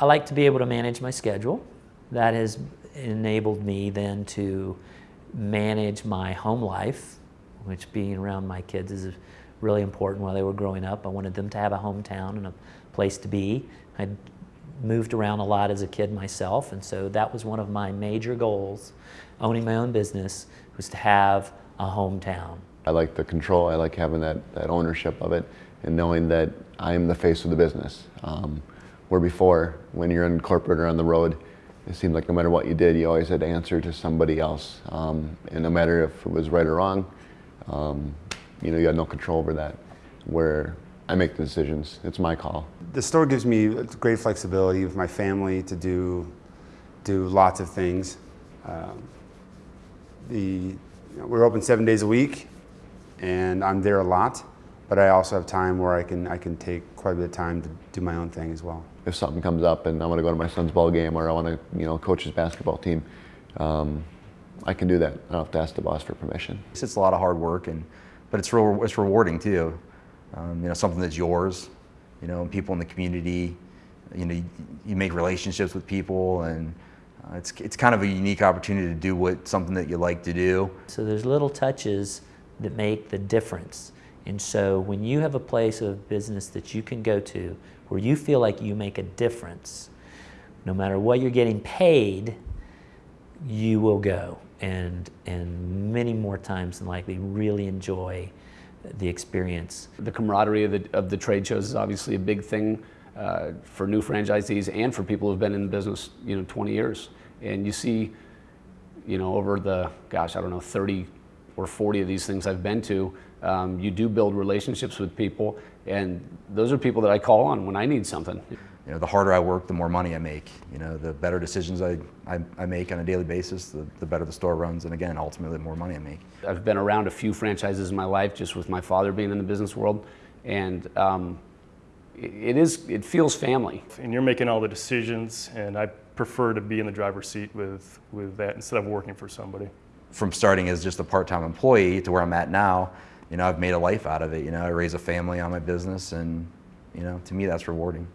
I like to be able to manage my schedule. That has enabled me then to manage my home life, which being around my kids is really important while they were growing up. I wanted them to have a hometown and a place to be. I moved around a lot as a kid myself, and so that was one of my major goals, owning my own business, was to have a hometown. I like the control, I like having that, that ownership of it, and knowing that I'm the face of the business. Um, where before, when you're in corporate or on the road, it seemed like no matter what you did, you always had to answer to somebody else. Um, and no matter if it was right or wrong, um, you know, you had no control over that. Where I make the decisions, it's my call. The store gives me great flexibility with my family to do, do lots of things. Um, the, you know, we're open seven days a week, and I'm there a lot, but I also have time where I can, I can take quite a bit of time to do my own thing as well. If something comes up and I want to go to my son's ball game or I want to, you know, coach his basketball team, um, I can do that. I don't have to ask the boss for permission. It's a lot of hard work, and but it's real, it's rewarding too. Um, you know, something that's yours. You know, people in the community. You know, you, you make relationships with people, and uh, it's it's kind of a unique opportunity to do what something that you like to do. So there's little touches that make the difference. And so when you have a place of business that you can go to where you feel like you make a difference, no matter what you're getting paid, you will go and, and many more times than likely really enjoy the experience. The camaraderie of the, of the trade shows is obviously a big thing uh, for new franchisees and for people who've been in the business, you know, 20 years. And you see, you know, over the, gosh, I don't know, 30 or 40 of these things I've been to, um, you do build relationships with people, and those are people that I call on when I need something. You know, the harder I work, the more money I make. You know, the better decisions I, I, I make on a daily basis, the, the better the store runs, and again, ultimately, the more money I make. I've been around a few franchises in my life, just with my father being in the business world, and um, it is, it feels family. And you're making all the decisions, and I prefer to be in the driver's seat with, with that instead of working for somebody. From starting as just a part-time employee to where I'm at now, you know, I've made a life out of it. You know, I raise a family on my business, and you know, to me, that's rewarding.